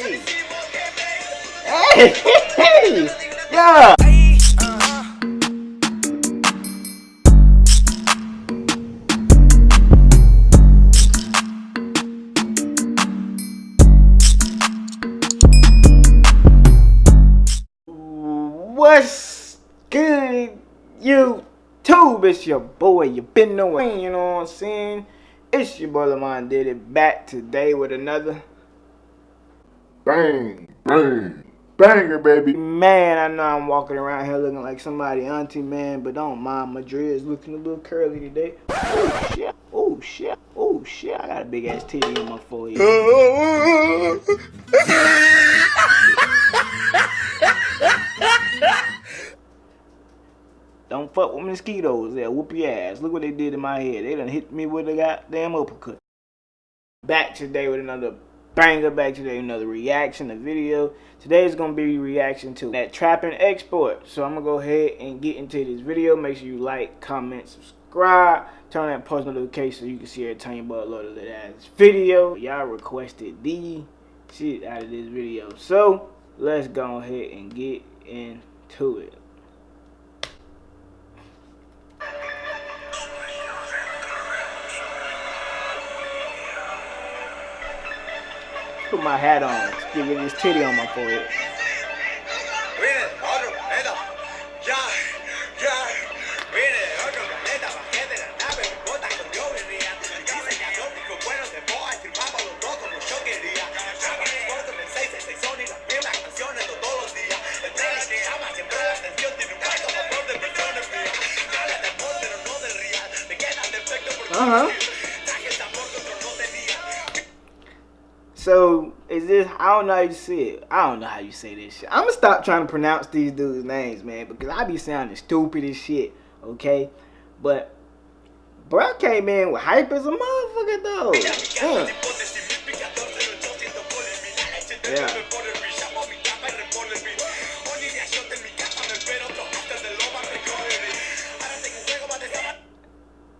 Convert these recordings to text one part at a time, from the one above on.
Hey! Hey! Hey! Yeah! What's good, YouTube? It's your boy, you been knowing, you know what I'm saying? It's your boy Lamont did it back today with another Bang, bang, banger, baby. Man, I know I'm walking around here looking like somebody auntie, man, but don't mind my dreads looking a little curly today. Oh shit! Oh shit! Oh shit! I got a big ass titty on my forehead. Don't fuck with mosquitoes. They'll whoop your ass. Look what they did in my head. They done hit me with a goddamn uppercut. Back today with another banger. Back today another reaction, a video. Today is going to be reaction to that trapping export. So I'm to go ahead and get into this video. Make sure you like, comment, subscribe. Turn that post notification so you can see every time you upload that ass video. Y'all requested the shit out of this video. So let's go ahead and get into it. Put my hat on. Get this titty on my forehead. Uh-huh. I don't know how you say it. I don't know how you say this shit. I'm gonna stop trying to pronounce these dudes' names, man, because I be sounding stupid as shit. Okay, but bro came in with hype as a motherfucker though. Yeah. yeah.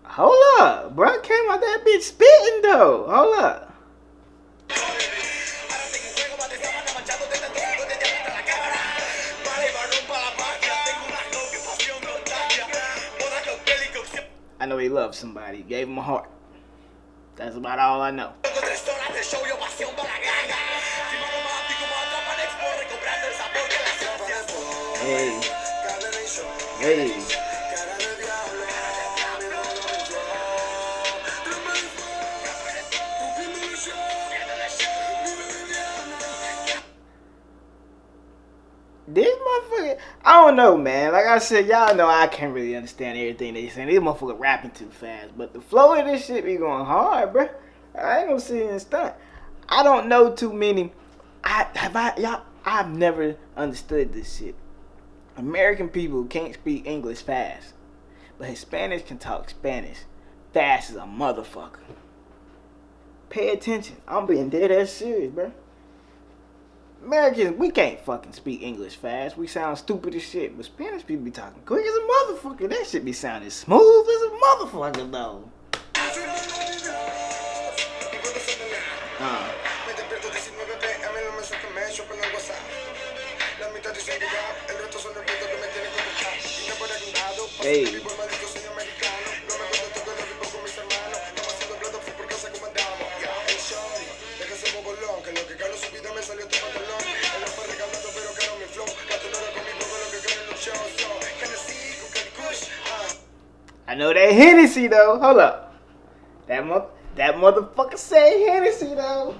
Hold up, bro came out that bitch spitting though. Hold up. I know he loves somebody. Gave him a heart. That's about all I know. Hey. Hey. Don't know, man. Like I said, y'all know I can't really understand everything they saying. These motherfuckers rapping too fast, but the flow of this shit be going hard, bro. I ain't gonna sit and stunt. I don't know too many. I have I y'all. I've never understood this shit. American people can't speak English fast, but Hispanics can talk Spanish fast as a motherfucker. Pay attention. I'm being dead ass serious, bro. Americans, we can't fucking speak English fast. We sound stupid as shit. But Spanish people be talking quick as a motherfucker. That shit be sounding smooth as a motherfucker, though. Uh. Hey. I know that Hennessy though. Hold up. That mo that motherfucker say Hennessy though.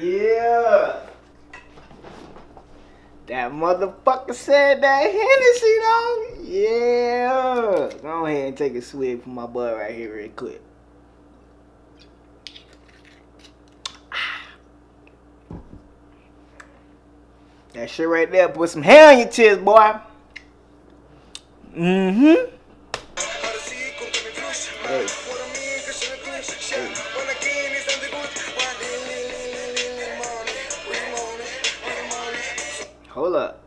Yeah. That motherfucker said that Hennessy though. Yeah. Go ahead and take a swig from my boy right here real quick. That shit right there put some hair on your chest, boy. Mm-hmm. Hold up.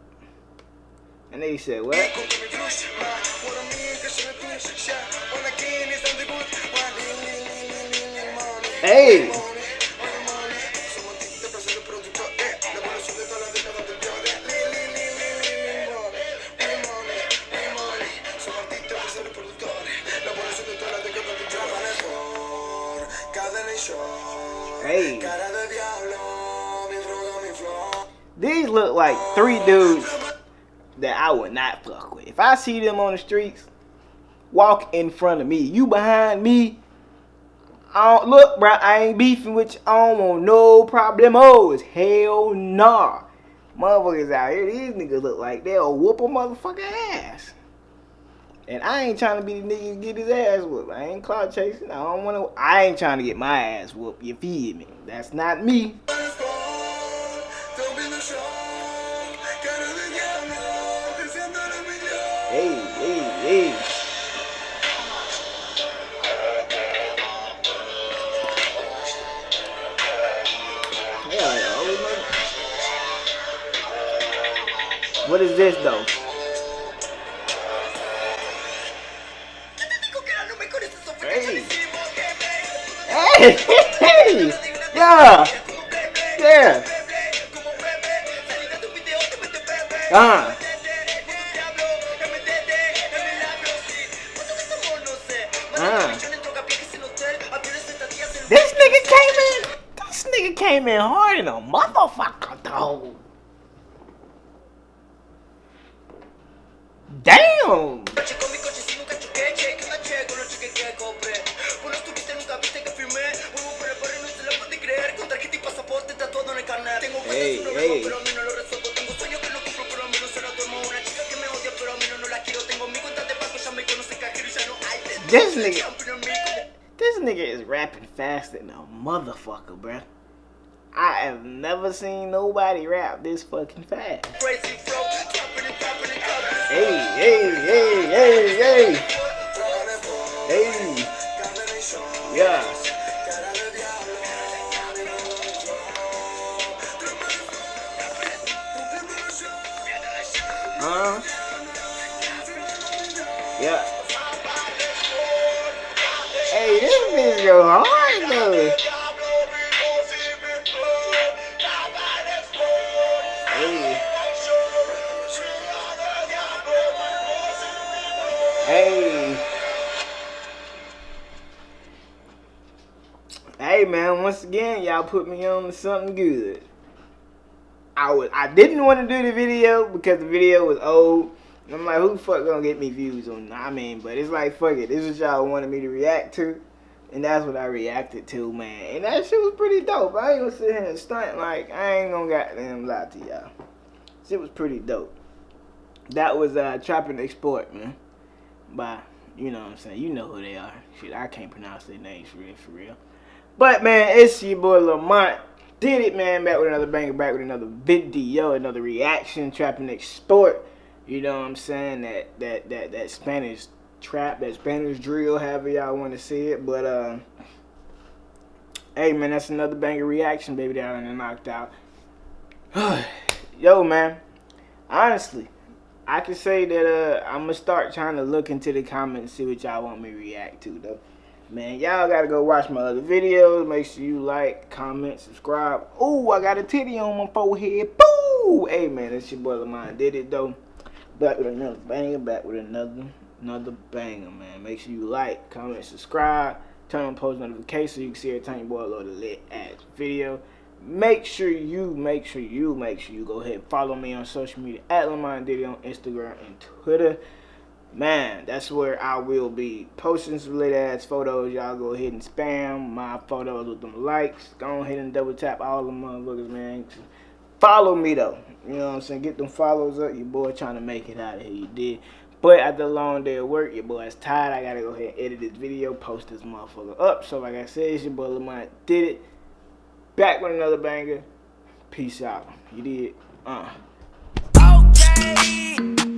And they said what? Hey. Three dudes that I would not fuck with. If I see them on the streets, walk in front of me. You behind me. I don't, look, bro, I ain't beefing with you. I don't want no problemos. Hell nah. Motherfuckers out here, these niggas look like they'll whoop a motherfucker ass. And I ain't trying to be the nigga to get his ass whooped. I ain't cloud chasing. I don't want to. I ain't trying to get my ass whooped. You feel me? That's not me. What is this though? Hey. Hey, yeah, yeah. Ah. Ah. This nigga came in. This nigga came in hard in a motherfucker, though. Damn. Hey, hey. This nigga, this nigga is rapping faster than a motherfucker, bruh. I have never seen nobody rap this fucking fast. Hey, hey, hey, hey, hey. Hey. Yeah. Uh. Yeah. Hey, this bitch go once again, y'all put me on to something good. I was I didn't want to do the video because the video was old. And I'm like, who the fuck gonna get me views on I mean, but it's like fuck it. This is y'all wanted me to react to. And that's what I reacted to, man. And that shit was pretty dope. I ain't gonna sit here and stunt like I ain't gonna goddamn lie to y'all. Shit was pretty dope. That was uh Trapping Export, man. By you know what I'm saying, you know who they are. Shit, I can't pronounce their names for real for real. But man, it's your boy Lamont. Did it, man. Back with another banger, back with another video, another reaction, Trapping Export. You know what I'm saying? That that that that Spanish trap, that Spanish drill, however y'all want to see it. But uh hey man, that's another banger reaction, baby, Down and knocked out. Yo, man. Honestly, I can say that uh I'm gonna start trying to look into the comments and see what y'all want me to react to though. Man, y'all gotta go watch my other videos. Make sure you like, comment, subscribe. Oh, I got a titty on my forehead. Boo! Hey man, that's your boy Lamont. Did it though. Back with another banger, back with another another banger, man. Make sure you like, comment, subscribe, turn on post notifications so you can see every time your boy load a lit ass video. Make sure you, make sure you, make sure you go ahead and follow me on social media at Lamont Diddy on Instagram and Twitter. Man, that's where I will be posting some lit ass photos. Y'all go ahead and spam my photos with them likes. Go ahead and double tap all the motherfuckers, man. Follow me though. You know what I'm saying? Get them follows up. Your boy trying to make it out of here. You did. But after a long day of work, your boy is tired. I gotta go ahead and edit this video, post this motherfucker up. So like I said, it's your boy Lamont did it. Back with another banger. Peace out. You did. Uh. Okay.